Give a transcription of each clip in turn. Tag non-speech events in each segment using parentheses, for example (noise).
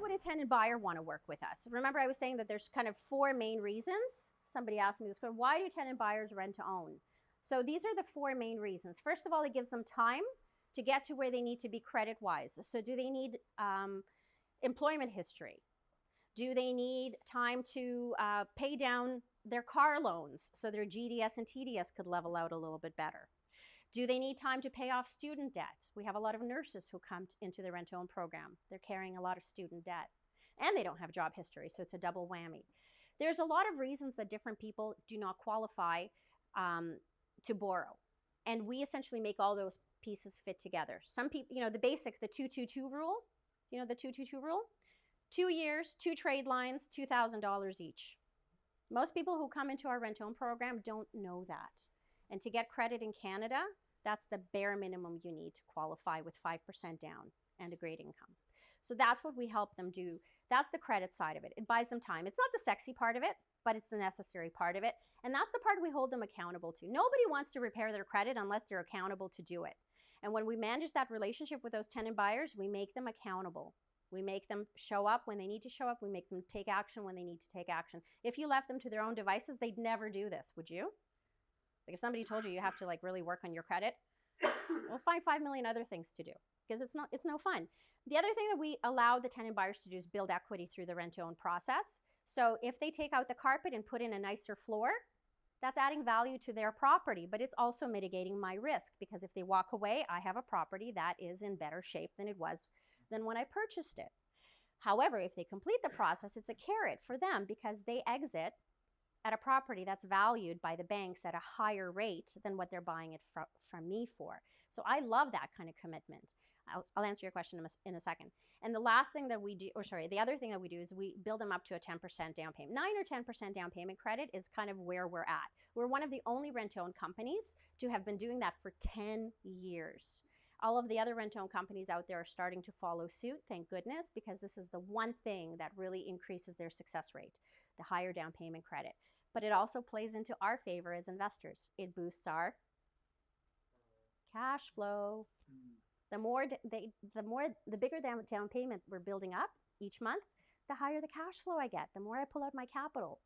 would a tenant buyer want to work with us? Remember, I was saying that there's kind of four main reasons. Somebody asked me this question why do tenant buyers rent to own? So these are the four main reasons. First of all, it gives them time to get to where they need to be credit wise. So, do they need um, employment history? Do they need time to uh, pay down their car loans so their GDS and TDS could level out a little bit better? Do they need time to pay off student debt? We have a lot of nurses who come into the rent to own program. They're carrying a lot of student debt and they don't have job history, so it's a double whammy. There's a lot of reasons that different people do not qualify um, to borrow. And we essentially make all those pieces fit together. Some people, you know, the basic, the 222 rule, you know, the 222 rule? Two years, two trade lines, $2,000 each. Most people who come into our rent own program don't know that. And to get credit in Canada, that's the bare minimum you need to qualify with 5% down and a great income. So that's what we help them do. That's the credit side of it. It buys them time. It's not the sexy part of it, but it's the necessary part of it. And that's the part we hold them accountable to. Nobody wants to repair their credit unless they're accountable to do it. And when we manage that relationship with those tenant buyers, we make them accountable. We make them show up when they need to show up. We make them take action when they need to take action. If you left them to their own devices, they'd never do this, would you? Like if somebody told you you have to like really work on your credit, (coughs) we'll find 5 million other things to do because it's not it's no fun. The other thing that we allow the tenant buyers to do is build equity through the rent to own process. So if they take out the carpet and put in a nicer floor, that's adding value to their property, but it's also mitigating my risk because if they walk away, I have a property that is in better shape than it was than when I purchased it. However, if they complete the process, it's a carrot for them because they exit at a property that's valued by the banks at a higher rate than what they're buying it fr- from me for. So I love that kind of commitment. I'll, I'll answer your question in a, in a, second. And the last thing that we do, or sorry, the other thing that we do is we build them up to a 10% down payment. 9 or 10% down payment credit is kind of where we're at. We're one of the only rent owned companies to have been doing that for 10 years. All of the other rent owned companies out there are starting to follow suit, thank goodness, because this is the one thing that really increases their success rate the higher down payment credit. But it also plays into our favor as investors. It boosts our cash flow. Hmm. The more they, the more the bigger down, down payment we're building up each month, the higher the cash flow I get. The more I pull out my capital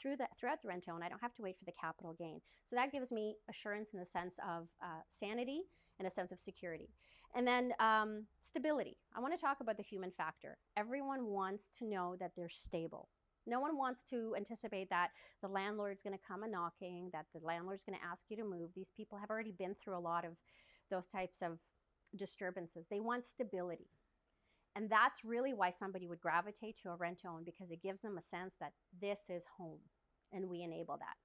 through the, throughout the rental, and I don't have to wait for the capital gain. So that gives me assurance in the sense of uh, sanity and a sense of security. And then um, stability. I want to talk about the human factor. Everyone wants to know that they're stable. No one wants to anticipate that the landlord's going to come a knocking, that the landlord's going to ask you to move. These people have already been through a lot of those types of disturbances. They want stability. And that's really why somebody would gravitate to a rent to own because it gives them a sense that this is home and we enable that.